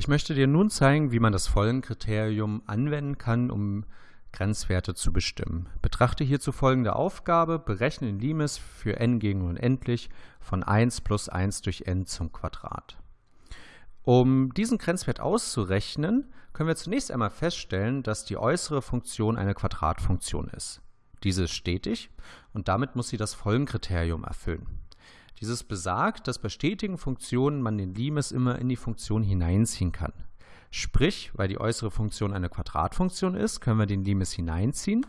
Ich möchte dir nun zeigen, wie man das Folgenkriterium anwenden kann, um Grenzwerte zu bestimmen. Betrachte hierzu folgende Aufgabe. Berechne den Limes für n gegen unendlich von 1 plus 1 durch n zum Quadrat. Um diesen Grenzwert auszurechnen, können wir zunächst einmal feststellen, dass die äußere Funktion eine Quadratfunktion ist. Diese ist stetig und damit muss sie das Folgenkriterium erfüllen. Dieses besagt, dass bei stetigen Funktionen man den Limes immer in die Funktion hineinziehen kann. Sprich, weil die äußere Funktion eine Quadratfunktion ist, können wir den Limes hineinziehen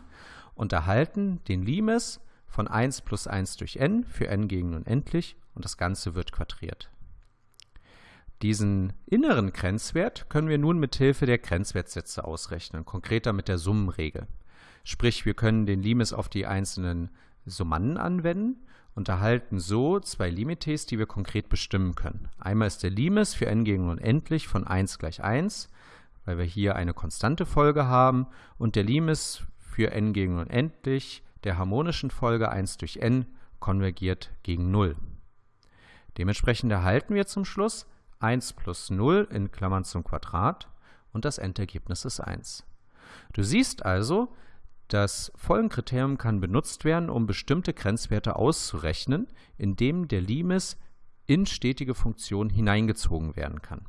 und erhalten den Limes von 1 plus 1 durch n für n gegen unendlich und das Ganze wird quadriert. Diesen inneren Grenzwert können wir nun mit Hilfe der Grenzwertsätze ausrechnen, konkreter mit der Summenregel. Sprich, wir können den Limes auf die einzelnen Summanden anwenden und erhalten so zwei Limites, die wir konkret bestimmen können. Einmal ist der Limes für n gegen unendlich von 1 gleich 1, weil wir hier eine konstante Folge haben, und der Limes für n gegen unendlich der harmonischen Folge 1 durch n konvergiert gegen 0. Dementsprechend erhalten wir zum Schluss 1 plus 0 in Klammern zum Quadrat und das Endergebnis ist 1. Du siehst also, das Folgenkriterium kann benutzt werden, um bestimmte Grenzwerte auszurechnen, indem der Limes in stetige Funktionen hineingezogen werden kann